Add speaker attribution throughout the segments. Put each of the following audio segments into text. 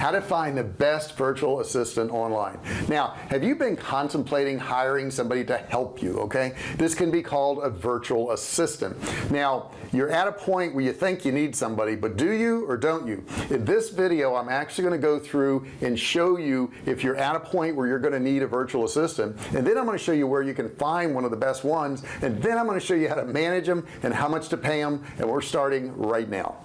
Speaker 1: how to find the best virtual assistant online. Now have you been contemplating hiring somebody to help you okay? This can be called a virtual assistant. Now you're at a point where you think you need somebody but do you or don't you? In this video I'm actually going to go through and show you if you're at a point where you're going to need a virtual assistant and then I'm going to show you where you can find one of the best ones and then I'm going to show you how to manage them and how much to pay them and we're starting right now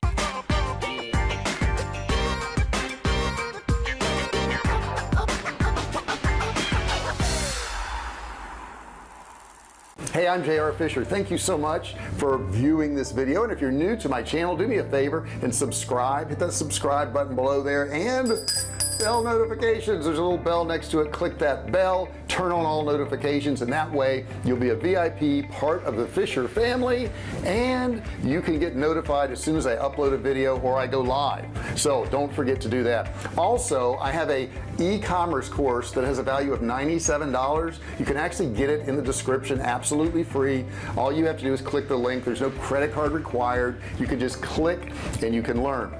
Speaker 1: hey I'm JR Fisher. Thank you so much for viewing this video. And if you're new to my channel do me a favor and subscribe. Hit that subscribe button below there and bell notifications. There's a little bell next to it. Click that bell. Turn on all notifications. And that way you'll be a VIP part of the Fisher family. And you can get notified as soon as I upload a video or I go live. So don't forget to do that. Also I have a e-commerce course that has a value of $97 you can actually get it in the description absolutely free. All you have to do is click the link. There's no credit card required. You can just click and you can learn.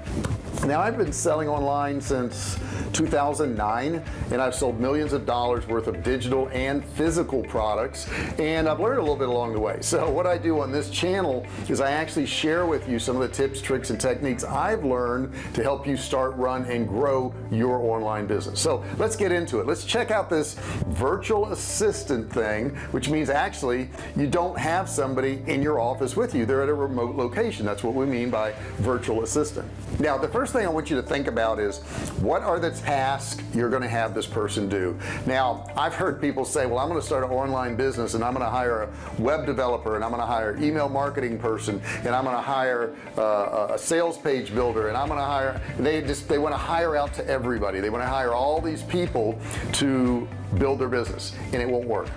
Speaker 1: Now I've been selling online since 2009 and I've sold millions of dollars worth of digital and physical products and I've learned a little bit along the way. So what I do on this channel is I actually share with you some of the tips tricks and techniques I've learned to help you start run and grow your online business so let's get into it. Let's check out this virtual assistant thing which means actually you don't have somebody in your office with you. They're at a remote location. That's what we mean by virtual assistant. Now the first thing I want you to think about is what are the tasks you're going to have this person do? Now I've heard people say well I'm going to start an online business and I'm going to hire a web developer and I'm going to hire an email marketing person and I'm going to hire uh, a sales page builder and I'm going to hire they just they want to hire out to everybody. They want to hire all these people to build their business and it won't work.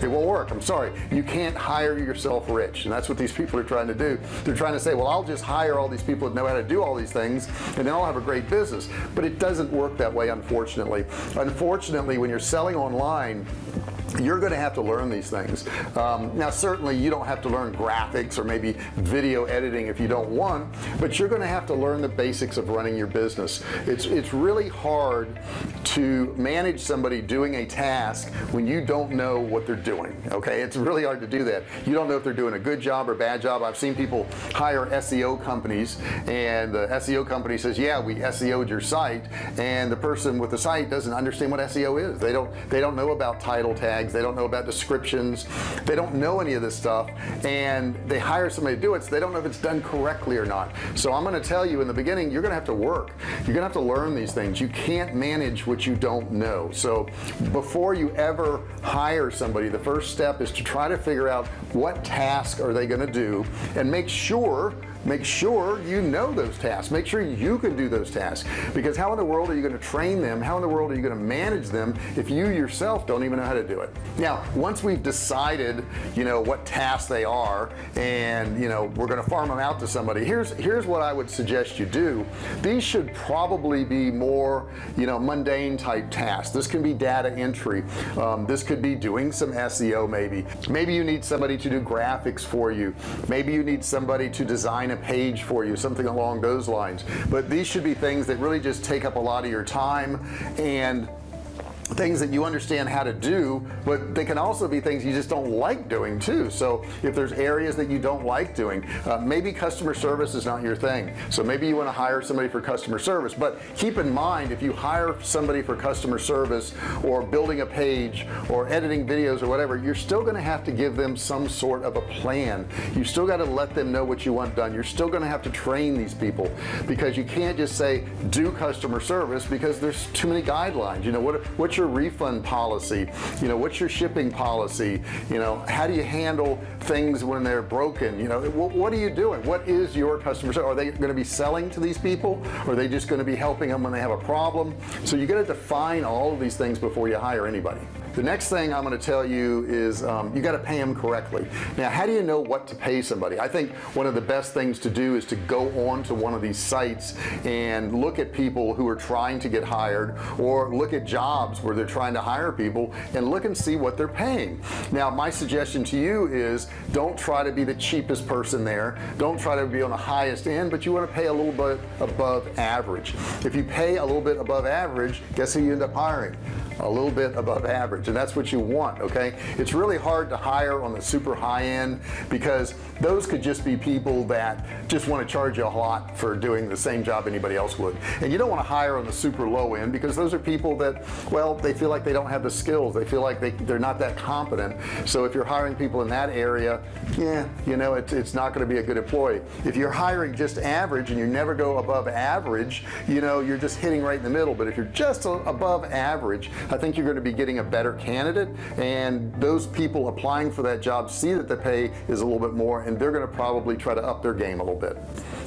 Speaker 1: It won't work. I'm sorry. You can't hire yourself rich and that's what these people are trying to do. They're trying to say well I'll just hire all these people that know how to do all these things and then I'll have a great business. But it doesn't work that way unfortunately. Unfortunately when you're selling online you're going to have to learn these things. Um, now certainly you don't have to learn graphics or maybe video editing if you don't want but you're going to have to learn the basics of running your business. It's it's really hard to manage somebody doing a task when you don't know what they're doing okay? It's really hard to do that. You don't know if they're doing a good job or bad job. I've seen people hire SEO companies and the SEO company says yeah we SEO'd your site and the person with the site doesn't understand what SEO is. They don't they don't know about title tags tags they don't know about descriptions they don't know any of this stuff and they hire somebody to do it so they don't know if it's done correctly or not. So I'm going to tell you in the beginning you're gonna have to work. You're gonna have to learn these things. You can't manage what you don't know. So before you ever hire somebody the first step is to try to figure out what task are they going to do and make sure make sure you know those tasks. Make sure you can do those tasks. Because how in the world are you going to train them? How in the world are you going to manage them if you yourself don't even know how to do it? Now once we've decided you know what tasks they are and you know we're going to farm them out to somebody here's here's what I would suggest you do. These should probably be more you know mundane type tasks. This can be data entry. Um, this could be doing some SEO maybe. Maybe you need somebody to do graphics for you. Maybe you need somebody to design design a page for you something along those lines. But these should be things that really just take up a lot of your time and things that you understand how to do but they can also be things you just don't like doing too. So if there's areas that you don't like doing uh, maybe customer service is not your thing. So maybe you want to hire somebody for customer service but keep in mind if you hire somebody for customer service or building a page or editing videos or whatever you're still going to have to give them some sort of a plan. You still got to let them know what you want done. You're still going to have to train these people because you can't just say do customer service because there's too many guidelines. You know what what's your refund policy? You know what's your shipping policy? You know how do you handle things when they're broken? You know what, what are you doing? What is your customer are they going to be selling to these people? Or are they just going to be helping them when they have a problem? So you got to define all of these things before you hire anybody the next thing I'm going to tell you is um, you got to pay them correctly. Now how do you know what to pay somebody? I think one of the best things to do is to go on to one of these sites and look at people who are trying to get hired or look at jobs where they're trying to hire people and look and see what they're paying. Now my suggestion to you is don't try to be the cheapest person there. Don't try to be on the highest end but you want to pay a little bit above average. If you pay a little bit above average guess who you end up hiring? A little bit above average and that's what you want okay? It's really hard to hire on the super high end because those could just be people that just want to charge you a lot for doing the same job anybody else would. And you don't want to hire on the super low end because those are people that well they feel like they don't have the skills. They feel like they, they're not that competent. So if you're hiring people in that area yeah you know it's, it's not going to be a good employee. If you're hiring just average and you never go above average you know you're just hitting right in the middle. But if you're just above average I think you're going to be getting a better candidate and those people applying for that job see that the pay is a little bit more and they're going to probably try to up their game a little bit.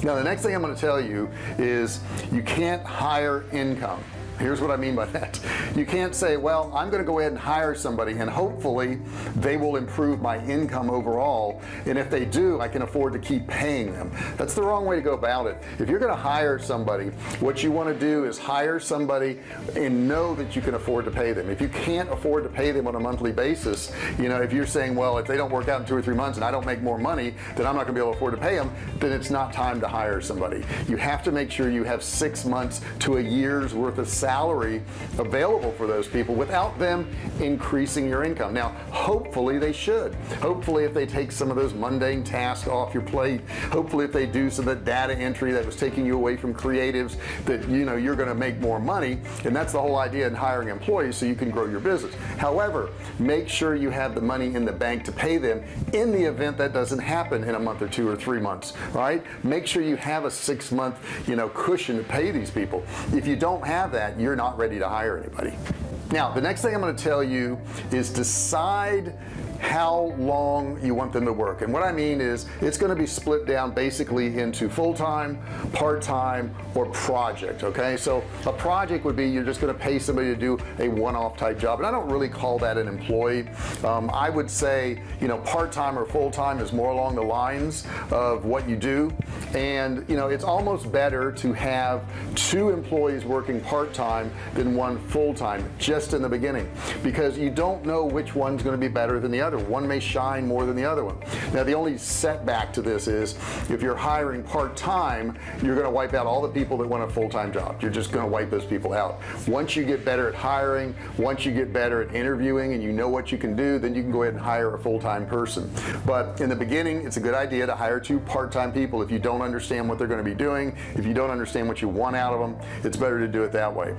Speaker 1: Now the next thing I'm going to tell you is you can't hire income here's what I mean by that. You can't say well I'm gonna go ahead and hire somebody and hopefully they will improve my income overall and if they do I can afford to keep paying them. That's the wrong way to go about it. If you're gonna hire somebody what you want to do is hire somebody and know that you can afford to pay them. If you can't afford to pay them on a monthly basis you know if you're saying well if they don't work out in two or three months and I don't make more money then I'm not gonna be able to afford to pay them then it's not time to hire somebody. You have to make sure you have six months to a year's worth of salary available for those people without them increasing your income. Now hopefully they should. Hopefully if they take some of those mundane tasks off your plate hopefully if they do some of the data entry that was taking you away from creatives that you know you're gonna make more money and that's the whole idea in hiring employees so you can grow your business. However make sure you have the money in the bank to pay them in the event that doesn't happen in a month or two or three months right? Make sure you have a six month you know cushion to pay these people. If you don't have that you're not ready to hire anybody. Now the next thing I'm going to tell you is decide how long you want them to work. And what I mean is it's going to be split down basically into full-time part-time or project okay? So a project would be you're just going to pay somebody to do a one-off type job and I don't really call that an employee. Um, I would say you know part-time or full-time is more along the lines of what you do. And you know it's almost better to have two employees working part-time than one full-time just in the beginning. Because you don't know which one's going to be better than the other other one may shine more than the other one. Now the only setback to this is if you're hiring part-time you're going to wipe out all the people that want a full-time job. You're just going to wipe those people out. Once you get better at hiring once you get better at interviewing and you know what you can do then you can go ahead and hire a full-time person. But in the beginning it's a good idea to hire two part-time people if you don't understand what they're going to be doing if you don't understand what you want out of them it's better to do it that way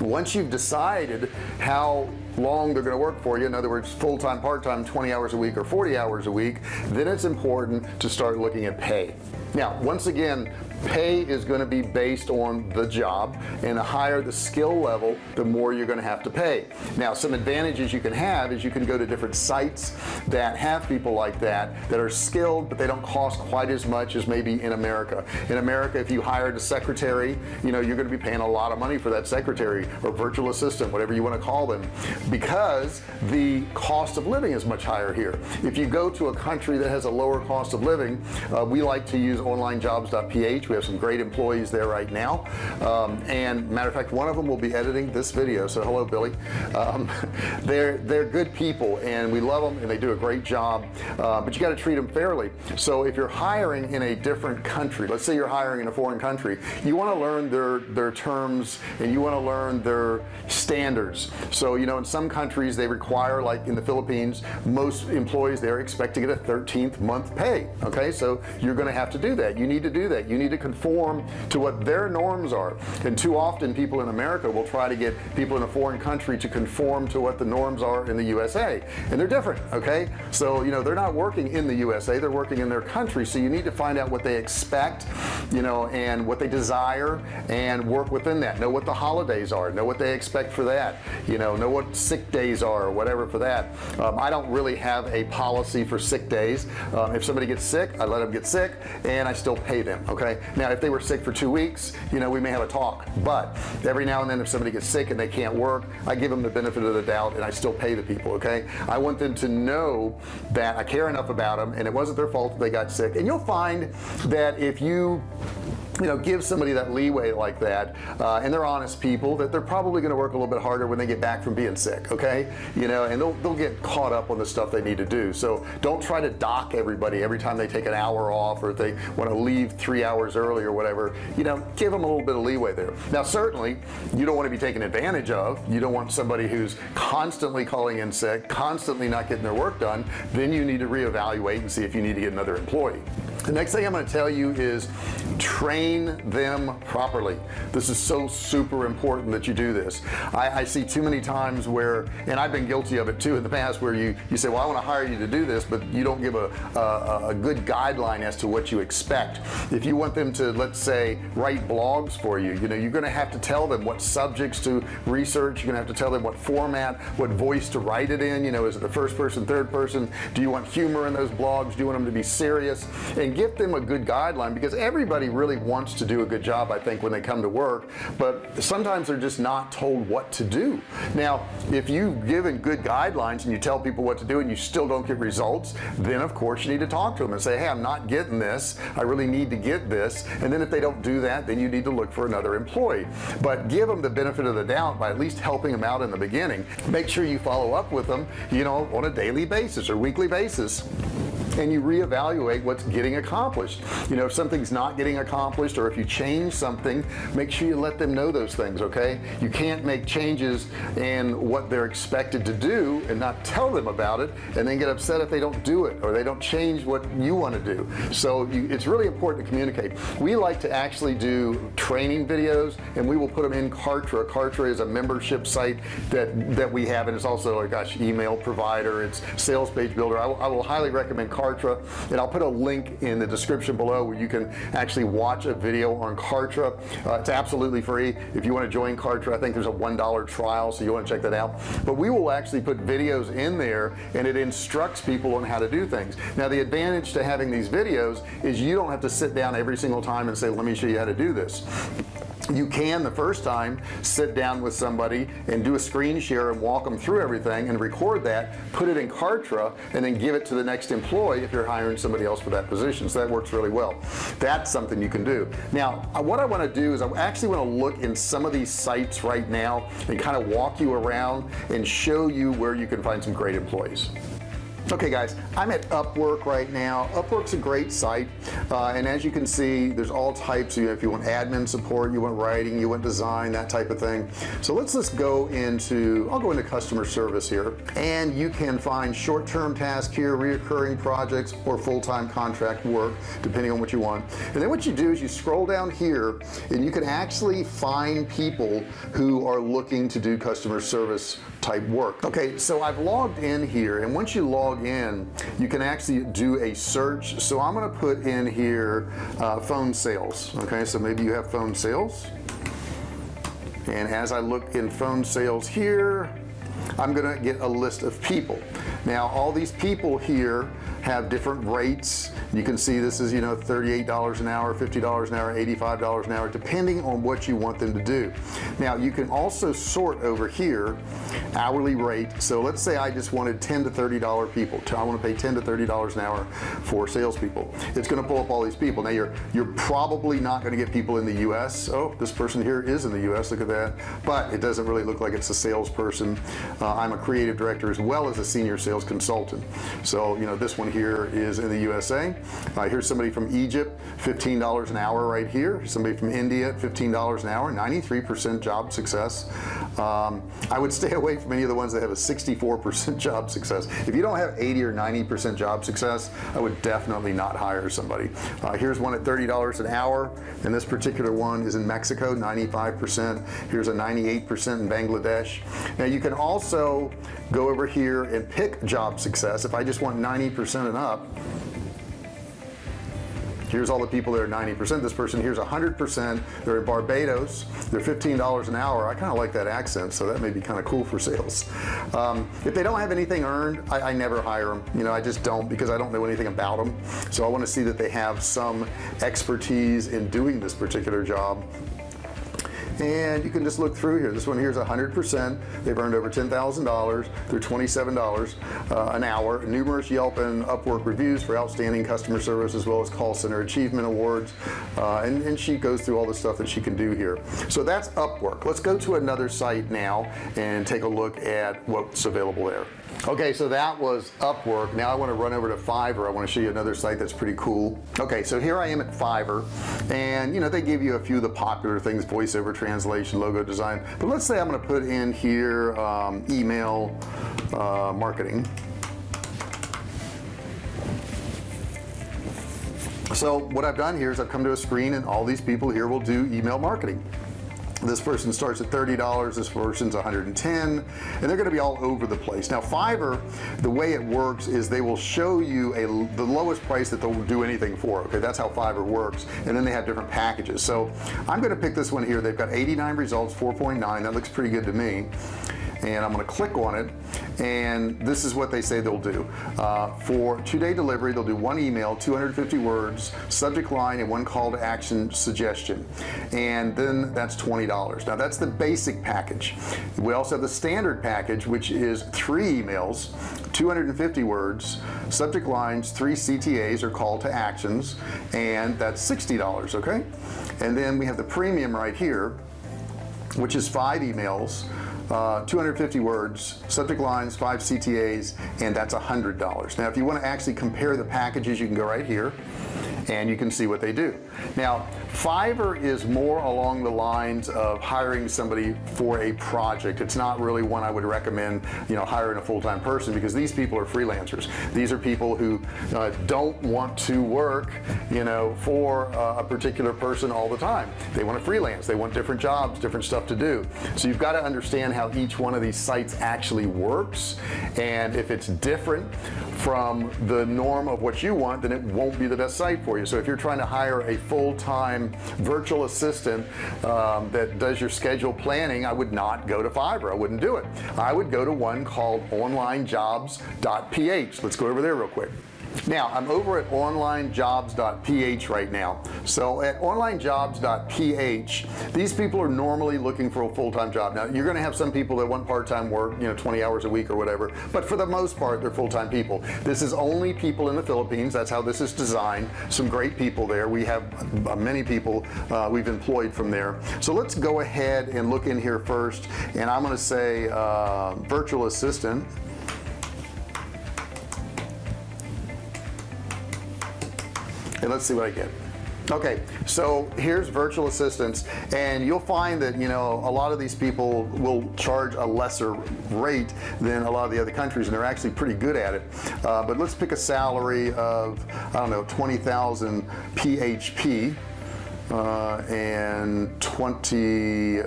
Speaker 1: once you've decided how long they're going to work for you in other words full-time part-time 20 hours a week or 40 hours a week then it's important to start looking at pay. Now once again pay is going to be based on the job and the higher the skill level the more you're going to have to pay. Now some advantages you can have is you can go to different sites that have people like that that are skilled but they don't cost quite as much as maybe in America. In America if you hired a secretary you know you're going to be paying a lot of money for that secretary or virtual assistant whatever you want to call them because the cost of living is much higher here. If you go to a country that has a lower cost of living uh, we like to use onlinejobs.ph we have some great employees there right now. Um, and matter of fact one of them will be editing this video so hello Billy. Um, they're they're good people and we love them and they do a great job. Uh, but you got to treat them fairly. So if you're hiring in a different country let's say you're hiring in a foreign country you want to learn their their terms and you want to learn their standards. So you know in some countries they require like in the Philippines most employees there expect to get a 13th month pay okay? So you're going to have to do that. You need to do that. You need to conform to what their norms are. And too often people in America will try to get people in a foreign country to conform to what the norms are in the USA and they're different okay? So you know they're not working in the USA they're working in their country. So you need to find out what they expect you know and what they desire and work within that. Know what the holidays are. Know what they expect for that. You know know what sick days are or whatever for that. Um, I don't really have a policy for sick days. Um, if somebody gets sick I let them get sick and I still pay them okay now if they were sick for two weeks you know we may have a talk. But every now and then if somebody gets sick and they can't work I give them the benefit of the doubt and I still pay the people okay? I want them to know that I care enough about them and it wasn't their fault that they got sick. And you'll find that if you you know give somebody that leeway like that uh, and they're honest people that they're probably going to work a little bit harder when they get back from being sick okay? You know and they'll, they'll get caught up on the stuff they need to do. So don't try to dock everybody every time they take an hour off or if they want to leave three hours early or whatever. You know give them a little bit of leeway there. Now certainly you don't want to be taken advantage of. You don't want somebody who's constantly calling in sick constantly not getting their work done. Then you need to reevaluate and see if you need to get another employee the next thing I'm going to tell you is train them properly. This is so super important that you do this. I, I, see too many times where and I've been guilty of it too in the past where you you say well I want to hire you to do this but you don't give a, a, a good guideline as to what you expect. If you want them to let's say write blogs for you you know you're gonna have to tell them what subjects to research you're gonna have to tell them what format what voice to write it in you know is it the first person third person? Do you want humor in those blogs? Do you want them to be serious? And give them a good guideline because everybody really wants to do a good job I think when they come to work but sometimes they're just not told what to do. Now if you've given good guidelines and you tell people what to do and you still don't get results then of course you need to talk to them and say hey I'm not getting this. I really need to get this. And then if they don't do that then you need to look for another employee. But give them the benefit of the doubt by at least helping them out in the beginning. Make sure you follow up with them you know on a daily basis or weekly basis and you reevaluate what's getting accomplished? You know if something's not getting accomplished or if you change something make sure you let them know those things okay? You can't make changes in what they're expected to do and not tell them about it and then get upset if they don't do it or they don't change what you want to do. So you, it's really important to communicate. We like to actually do training videos and we will put them in Kartra. Kartra is a membership site that that we have and it's also a gosh email provider it's sales page builder. I I will highly recommend Kartra Kartra and I'll put a link in the description below where you can actually watch a video on Kartra. Uh, it's absolutely free. If you want to join Kartra I think there's a one dollar trial so you want to check that out. But we will actually put videos in there and it instructs people on how to do things. Now the advantage to having these videos is you don't have to sit down every single time and say let me show you how to do this you can the first time sit down with somebody and do a screen share and walk them through everything and record that put it in Kartra and then give it to the next employee if you're hiring somebody else for that position. So that works really well. That's something you can do. Now uh, what I want to do is I actually want to look in some of these sites right now and kind of walk you around and show you where you can find some great employees okay guys I'm at Upwork right now. Upwork's a great site uh, and as you can see there's all types of, if you want admin support you want writing you want design that type of thing. So let's just go into I'll go into customer service here and you can find short-term task here reoccurring projects or full-time contract work depending on what you want. And then what you do is you scroll down here and you can actually find people who are looking to do customer service type work. Okay so I've logged in here and once you log in you can actually do a search. So I'm gonna put in here uh, phone sales okay? So maybe you have phone sales. And as I look in phone sales here I'm gonna get a list of people. Now all these people here have different rates. You can see this is you know $38 an hour $50 an hour $85 an hour depending on what you want them to do. Now you can also sort over here hourly rate. So let's say I just wanted 10 to 30 dollar people. I want to pay 10 to 30 dollars an hour for salespeople. It's going to pull up all these people. Now you're you're probably not going to get people in the US oh this person here is in the US look at that. But it doesn't really look like it's a salesperson. Uh, I'm a creative director as well as a senior sales consultant. So you know this one here is in the USA uh, here's somebody from Egypt $15 an hour right here. Somebody from India $15 an hour 93% job success. Um, I would stay away from any of the ones that have a 64% job success. If you don't have 80 or 90% job success I would definitely not hire somebody. Uh, here's one at $30 an hour and this particular one is in Mexico 95% here's a 98% in Bangladesh. Now you can also go over here and pick job success. If I just want 90% and up here's all the people that are 90% this person here's 100% they're in Barbados. They're $15 an hour. I kind of like that accent so that may be kind of cool for sales. Um, if they don't have anything earned I, I never hire them you know I just don't because I don't know anything about them so I want to see that they have some expertise in doing this particular job and you can just look through here. This one here's a hundred percent. They've earned over ten thousand dollars through $27 uh, an hour. Numerous Yelp and Upwork reviews for outstanding customer service as well as call center achievement awards. Uh, and, and she goes through all the stuff that she can do here. So that's Upwork. Let's go to another site now and take a look at what's available there okay so that was Upwork. Now I want to run over to Fiverr. I want to show you another site that's pretty cool. Okay so here I am at Fiverr and you know they give you a few of the popular things voiceover translation logo design but let's say I'm going to put in here um, email uh, marketing. So what I've done here is I've come to a screen and all these people here will do email marketing this person starts at $30 this person's 110 and they're to be all over the place. Now Fiverr the way it works is they will show you a the lowest price that they'll do anything for okay? That's how Fiverr works and then they have different packages. So I'm to pick this one here. They've got 89 results 4.9 that looks pretty good to me and I'm going to click on it and this is what they say they'll do. Uh, for two-day delivery they'll do one email 250 words subject line and one call to action suggestion. And then that's $20 now that's the basic package. We also have the standard package which is three emails 250 words subject lines three CTAs or call to actions and that's $60 okay? And then we have the premium right here which is five emails uh, 250 words subject lines five CTAs and that's a hundred dollars. Now if you want to actually compare the packages you can go right here and you can see what they do. Now Fiverr is more along the lines of hiring somebody for a project. It's not really one I would recommend you know hiring a full-time person because these people are freelancers. These are people who uh, don't want to work you know for uh, a particular person all the time. They want to freelance. They want different jobs different stuff to do. So you've got to understand how each one of these sites actually works. And if it's different from the norm of what you want then it won't be the best site for you so if you're trying to hire a full-time virtual assistant um, that does your schedule planning I would not go to Fiverr. I wouldn't do it. I would go to one called onlinejobs.ph let's go over there real quick now I'm over at onlinejobs.ph right now. So at onlinejobs.ph these people are normally looking for a full-time job. Now you're gonna have some people that want part-time work you know 20 hours a week or whatever but for the most part they're full-time people. This is only people in the Philippines. That's how this is designed. Some great people there. We have uh, many people uh, we've employed from there. So let's go ahead and look in here first and I'm gonna say uh, virtual assistant and let's see what I get. Okay so here's virtual assistants and you'll find that you know a lot of these people will charge a lesser rate than a lot of the other countries and they're actually pretty good at it. Uh, but let's pick a salary of I don't know 20,000 PHP uh, and 20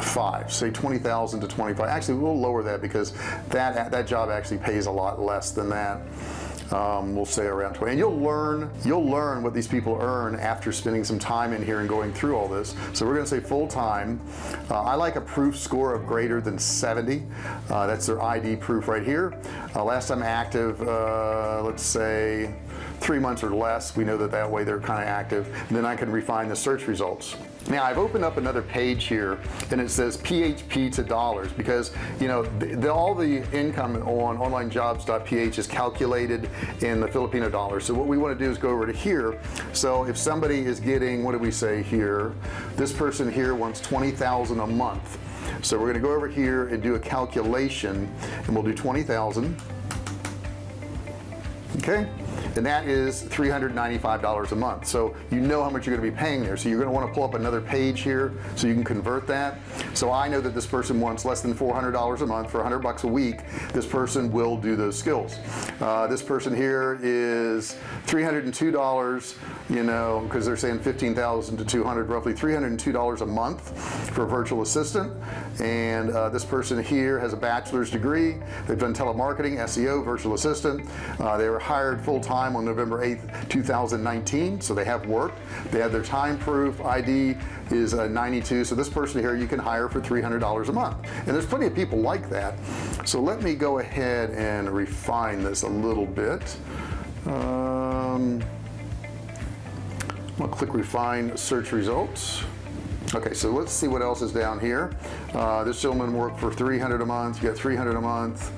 Speaker 1: five say 20,000 to 25 actually we'll lower that because that that job actually pays a lot less than that um, we'll say around 20 and you'll learn you'll learn what these people earn after spending some time in here and going through all this. So we're gonna say full-time uh, I like a proof score of greater than 70 uh, that's their ID proof right here. Uh, last time active uh, let's say three months or less we know that that way they're kind of active. And then I can refine the search results now I've opened up another page here and it says PHP to dollars because you know the, the, all the income on onlinejobs.ph is calculated in the Filipino dollar. So what we want to do is go over to here. So if somebody is getting what do we say here? This person here wants 20,000 a month. So we're going to go over here and do a calculation and we'll do 20,000 okay and that is $395 a month. So you know how much you're going to be paying there. So you're going to want to pull up another page here so you can convert that. So I know that this person wants less than $400 a month for 100 bucks a week. This person will do those skills. Uh, this person here is $302 you know because they're saying 15,000 to 200 roughly $302 a month for a virtual assistant. And uh, this person here has a bachelor's degree. They've done telemarketing SEO virtual assistant. Uh, they were hired full-time on November 8th 2019 so they have worked they have their time proof ID is uh, 92 so this person here you can hire for $300 a month. And there's plenty of people like that. So let me go ahead and refine this a little bit. Um, I'll click refine search results. Okay so let's see what else is down here. Uh, this gentleman worked for 300 a month you got 300 a month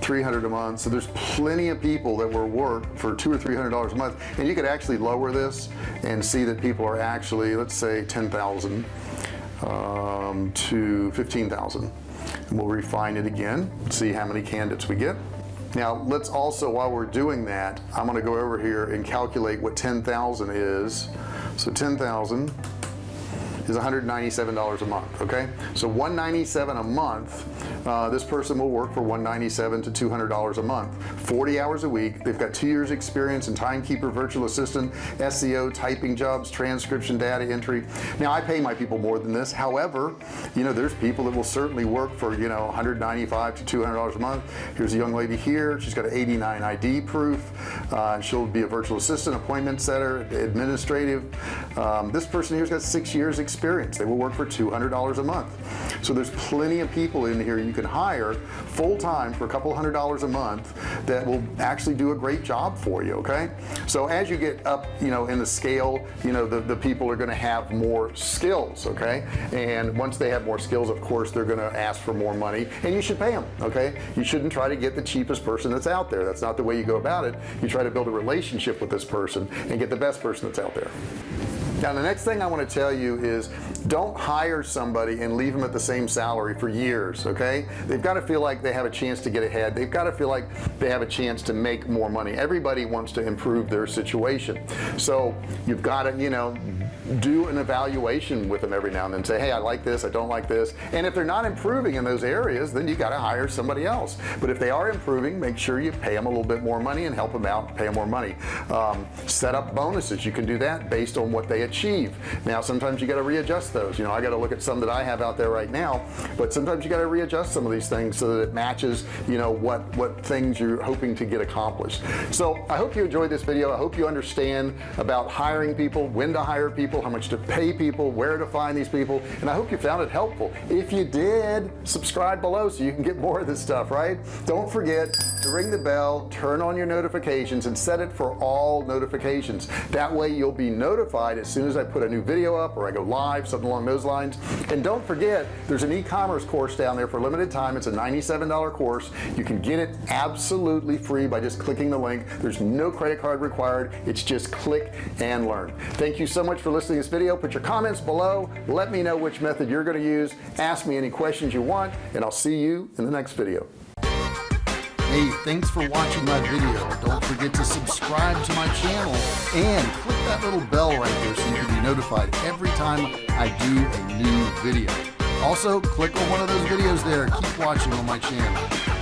Speaker 1: 300 a month. So there's plenty of people that will work for two or three hundred dollars a month. And you could actually lower this and see that people are actually let's say 10,000 um, to 15,000 and we'll refine it again see how many candidates we get. Now let's also while we're doing that I'm gonna go over here and calculate what 10,000 is. So 10,000 is $197 a month okay? So 197 a month uh, this person will work for 197 to $200 a month. 40 hours a week they've got two years experience in timekeeper virtual assistant SEO typing jobs transcription data entry. Now I pay my people more than this. However you know there's people that will certainly work for you know 195 to $200 a month. Here's a young lady here. She's got an 89 ID proof. Uh, she'll be a virtual assistant appointment setter administrative. Um, this person here's got six years experience experience. They will work for $200 a month. So there's plenty of people in here you can hire full-time for a couple hundred dollars a month that will actually do a great job for you okay? So as you get up you know in the scale you know the, the people are going to have more skills okay? And once they have more skills of course they're going to ask for more money and you should pay them okay? You shouldn't try to get the cheapest person that's out there. That's not the way you go about it. You try to build a relationship with this person and get the best person that's out there now the next thing I want to tell you is don't hire somebody and leave them at the same salary for years okay? They've got to feel like they have a chance to get ahead. They've got to feel like they have a chance to make more money. Everybody wants to improve their situation. So you've got to you know do an evaluation with them every now and then. Say hey I like this I don't like this. And if they're not improving in those areas then you got to hire somebody else. But if they are improving make sure you pay them a little bit more money and help them out pay them more money. Um, set up bonuses. You can do that based on what they achieve. Now sometimes you got to readjust those. You know I got to look at some that I have out there right now but sometimes you got to readjust some of these things so that it matches you know what what things you're hoping to get accomplished. So I hope you enjoyed this video. I hope you understand about hiring people when to hire people how much to pay people where to find these people and I hope you found it helpful. If you did subscribe below so you can get more of this stuff right? Don't forget to ring the bell turn on your notifications and set it for all notifications. That way you'll be notified as soon as I put a new video up or I go live something along those lines. And don't forget there's an e-commerce course down there for a limited time. It's a $97 course. You can get it absolutely free by just clicking the link. There's no credit card required. It's just click and learn. Thank you so much for listening to this video. Put your comments below. Let me know which method you're going to use. Ask me any questions you want and I'll see you in the next video. Hey, thanks for watching my video. Don't forget to subscribe to my channel and click that little bell right there so you can be notified every time I do a new video. Also, click on one of those videos there. Keep watching on my channel.